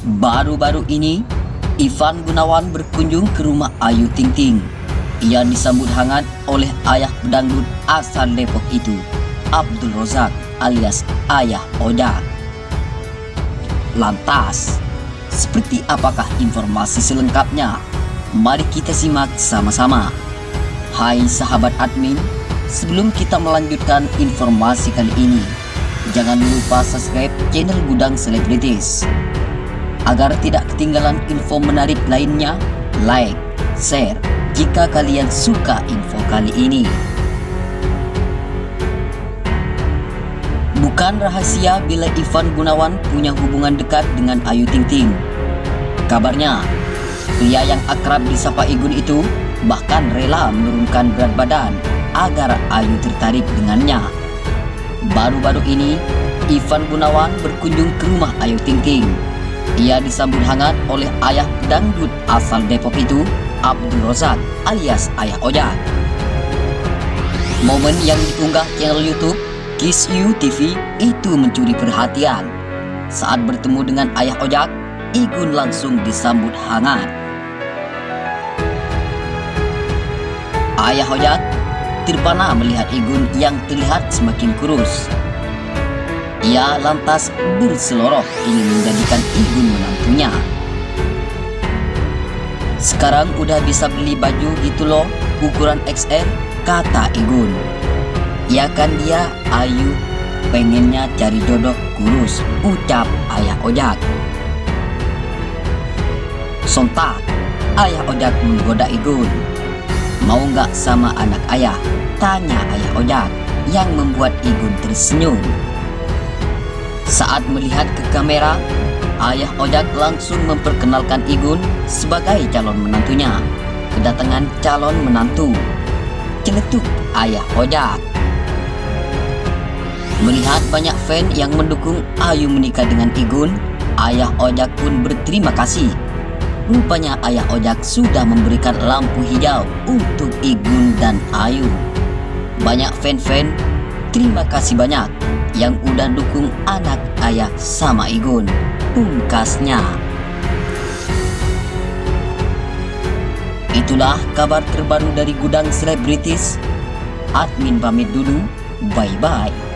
Baru-baru ini, Ivan Gunawan berkunjung ke rumah Ayu Ting Ting. Ia disambut hangat oleh ayah pedangdut asal Depok itu, Abdul Rozak alias Ayah Ojak. Lantas, seperti apakah informasi selengkapnya? Mari kita simak sama-sama. Hai sahabat admin, sebelum kita melanjutkan informasi kali ini, jangan lupa subscribe channel Gudang Selebritis. Agar tidak ketinggalan info menarik lainnya, like, share, jika kalian suka info kali ini. Bukan rahasia bila Ivan Gunawan punya hubungan dekat dengan Ayu Ting Ting. Kabarnya, pria yang akrab disapa Igun itu bahkan rela menurunkan berat badan agar Ayu tertarik dengannya. Baru-baru ini, Ivan Gunawan berkunjung ke rumah Ayu Ting Ting ia disambut hangat oleh ayah dangdut asal Depok itu, Abdul Rozak alias Ayah Ojak. Momen yang diunggah channel YouTube Kiss You TV itu mencuri perhatian. Saat bertemu dengan Ayah Ojak, Igun langsung disambut hangat. Ayah Ojak terpana melihat Igun yang terlihat semakin kurus. Ia lantas berseloroh ingin menjadikan Igun menantunya. Sekarang udah bisa beli baju gitu loh, ukuran XL, kata Igun. Ya kan dia Ayu pengennya cari jodoh kurus, ucap ayah Ojak. Sontak, ayah Ojak menggoda Igun. Mau nggak sama anak ayah? Tanya ayah Ojak yang membuat Igun tersenyum. Saat melihat ke kamera, ayah Ojak langsung memperkenalkan Igun sebagai calon menantunya. Kedatangan calon menantu. Celetuk ayah Ojak. Melihat banyak fan yang mendukung Ayu menikah dengan Igun, ayah Ojak pun berterima kasih. Rupanya ayah Ojak sudah memberikan lampu hijau untuk Igun dan Ayu. Banyak fan-fan, terima kasih banyak yang udah dukung anak ayah sama Igun. Pungkasnya. Itulah kabar terbaru dari gudang selebritis. Admin pamit dulu. Bye-bye.